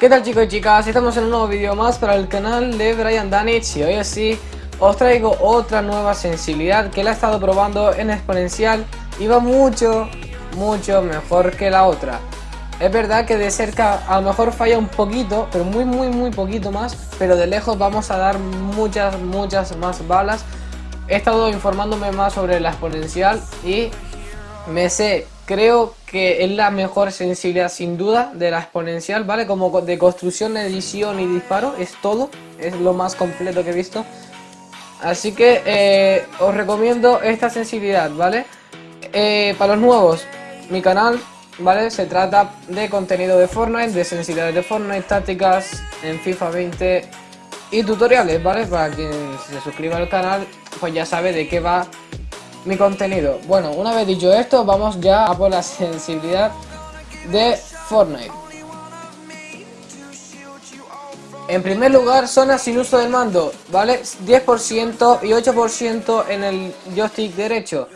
¿Qué tal chicos y chicas? Estamos en un nuevo vídeo más para el canal de Brian Danich y hoy así os traigo otra nueva sensibilidad que la he estado probando en exponencial y va mucho, mucho mejor que la otra. Es verdad que de cerca a lo mejor falla un poquito, pero muy muy muy poquito más, pero de lejos vamos a dar muchas muchas más balas. He estado informándome más sobre la exponencial y me sé, creo que es la mejor sensibilidad sin duda de la exponencial, ¿vale? Como de construcción, edición y disparo, es todo, es lo más completo que he visto. Así que eh, os recomiendo esta sensibilidad, ¿vale? Eh, para los nuevos, mi canal, ¿vale? Se trata de contenido de Fortnite, de sensibilidades de Fortnite, tácticas en FIFA 20 y tutoriales, ¿vale? Para quien se suscriba al canal, pues ya sabe de qué va mi contenido. Bueno, una vez dicho esto, vamos ya a por la sensibilidad de Fortnite. En primer lugar, zona sin uso del mando, ¿vale? 10% y 8% en el joystick derecho.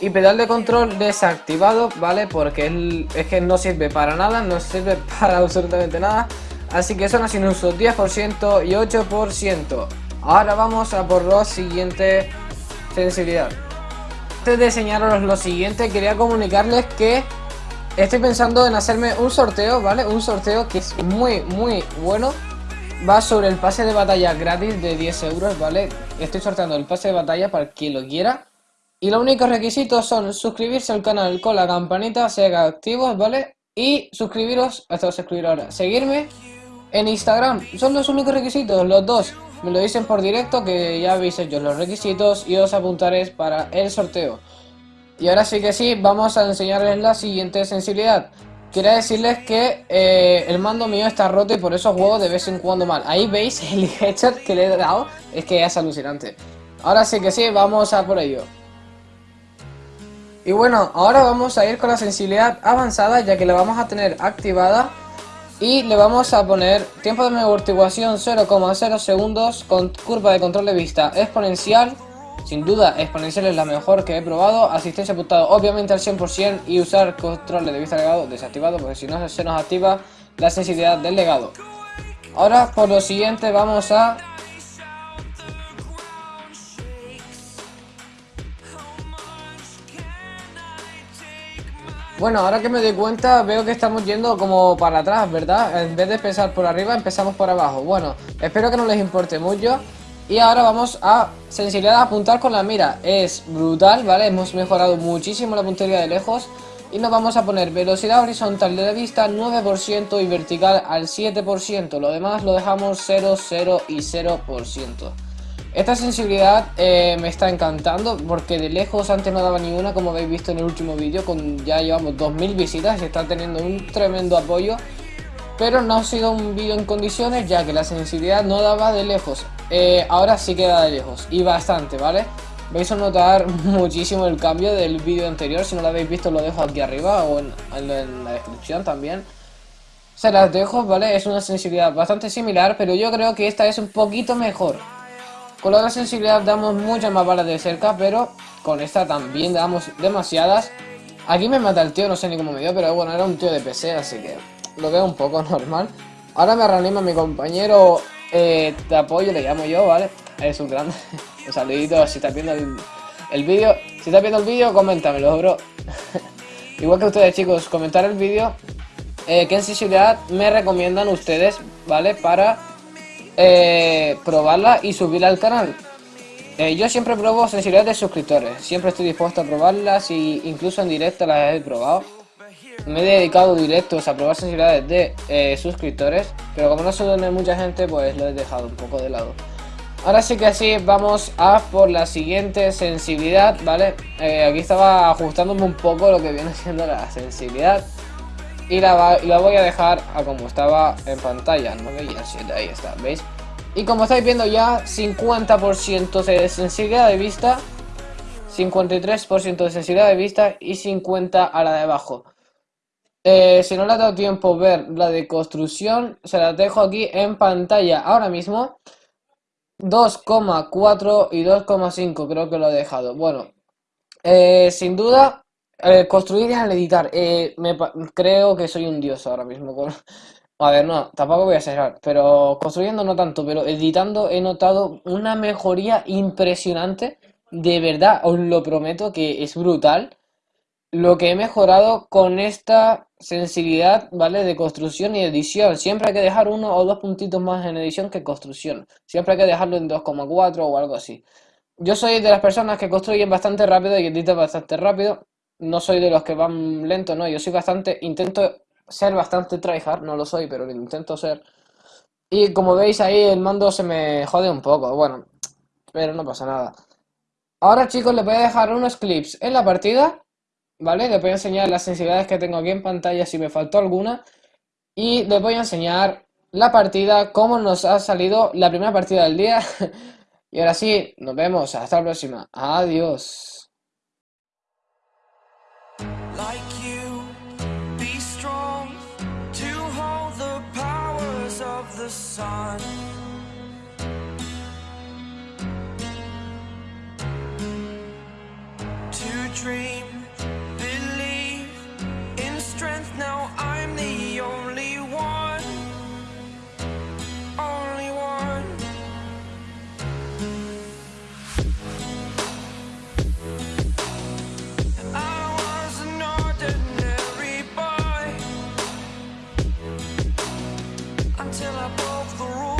Y pedal de control desactivado, ¿vale? Porque es que no sirve para nada, no sirve para absolutamente nada. Así que zona sin uso 10% y 8%. Ahora vamos a por la siguiente sensibilidad antes de enseñaros lo siguiente, quería comunicarles que estoy pensando en hacerme un sorteo, ¿vale? Un sorteo que es muy, muy bueno. Va sobre el pase de batalla gratis de 10 euros, ¿vale? Estoy sorteando el pase de batalla para quien lo quiera. Y los únicos requisitos son suscribirse al canal con la campanita, ser activos, ¿vale? Y suscribiros, esto es escribir ahora, seguirme en Instagram. Son los únicos requisitos, los dos me lo dicen por directo que ya habéis hecho los requisitos y os apuntaréis para el sorteo. Y ahora sí que sí, vamos a enseñarles la siguiente sensibilidad. Quiero decirles que eh, el mando mío está roto y por eso juego de vez en cuando mal. Ahí veis el headshot que le he dado, es que es alucinante. Ahora sí que sí, vamos a por ello. Y bueno, ahora vamos a ir con la sensibilidad avanzada ya que la vamos a tener activada y le vamos a poner tiempo de amortiguación 0,0 segundos con curva de control de vista exponencial. Sin duda, exponencial es la mejor que he probado. Asistencia apuntado obviamente al 100% y usar control de vista legado desactivado porque si no se nos activa la sensibilidad del legado. Ahora por lo siguiente vamos a Bueno, ahora que me doy cuenta veo que estamos yendo como para atrás, ¿verdad? En vez de empezar por arriba, empezamos por abajo. Bueno, espero que no les importe mucho. Y ahora vamos a sensibilidad a apuntar con la mira. Es brutal, ¿vale? Hemos mejorado muchísimo la puntería de lejos. Y nos vamos a poner velocidad horizontal de la vista 9% y vertical al 7%. Lo demás lo dejamos 0, 0 y 0%. Esta sensibilidad eh, me está encantando porque de lejos antes no daba ni una como habéis visto en el último vídeo con ya llevamos 2000 visitas y está teniendo un tremendo apoyo pero no ha sido un vídeo en condiciones ya que la sensibilidad no daba de lejos eh, ahora sí queda de lejos y bastante vale vais a notar muchísimo el cambio del vídeo anterior si no lo habéis visto lo dejo aquí arriba o en, en la descripción también se las dejo vale es una sensibilidad bastante similar pero yo creo que esta es un poquito mejor con la otra sensibilidad damos muchas más balas de cerca, pero con esta también damos demasiadas. Aquí me mata el tío, no sé ni cómo me dio, pero bueno, era un tío de PC, así que lo veo un poco normal. Ahora me reanima mi compañero eh, de apoyo, le llamo yo, ¿vale? Es un grande. un saludito si estás viendo el, vídeo. Si estás viendo el vídeo, coméntamelo, bro. Igual que ustedes, chicos, comentar el vídeo. Eh, ¿Qué sensibilidad me recomiendan ustedes, ¿vale? Para eh, probarla y subirla al canal. Eh, yo siempre pruebo sensibilidad de suscriptores, siempre estoy dispuesto a probarlas y incluso en directo las he probado. Me he dedicado directos a probar sensibilidades de eh, suscriptores, pero como no suele mucha gente, pues lo he dejado un poco de lado. Ahora sí que así, vamos a por la siguiente sensibilidad, ¿vale? aquí estaba ajustándome un poco lo que viene siendo la sensibilidad. Y la, voy a dejar a como estaba en pantalla, 9 y 7, ahí está, ¿veis? Y como estáis viendo ya, 50% de sensibilidad de vista 53% de sensibilidad de vista y 50 a la de abajo. Eh, si no le ha dado tiempo ver la de construcción, se la dejo aquí en pantalla ahora mismo. 2,4 y 2,5 creo que lo he dejado. Bueno, eh, sin duda, eh, construir y al editar. me, creo que soy un dios ahora mismo. A ver, no, tampoco voy a cerrar, pero construyendo no tanto, pero editando he notado una mejoría impresionante. De verdad, os lo prometo que es brutal lo que he mejorado con esta sensibilidad, ¿vale? De construcción y edición. Siempre hay que dejar uno o dos puntitos más en edición que construcción. Siempre hay que dejarlo en 2,4 o algo así. Yo soy de las personas que construyen bastante rápido y editan bastante rápido. No soy de los que van lento, no. Yo soy bastante, intento ser bastante tryhard, no lo soy, pero lo intento ser. Y como veis ahí el mando se me jode un poco, bueno, pero no pasa nada. Ahora chicos les voy a dejar unos clips en la partida, ¿vale? Les voy a enseñar las sensibilidades que tengo aquí en pantalla si me faltó alguna. Y les voy a enseñar la partida, cómo nos ha salido la primera partida del día. y ahora sí, nos vemos, hasta la próxima. Adiós. till I broke the rules.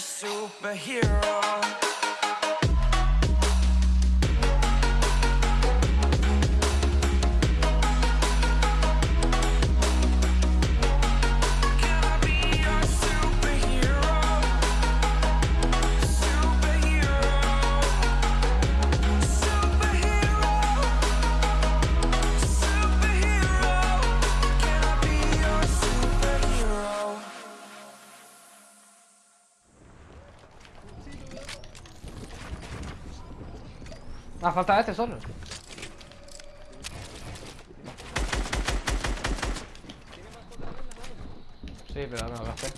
Superhero Ah, falta este solo. Sí, pero no lo hacer.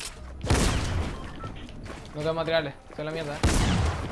No tengo materiales, que es la mierda, eh.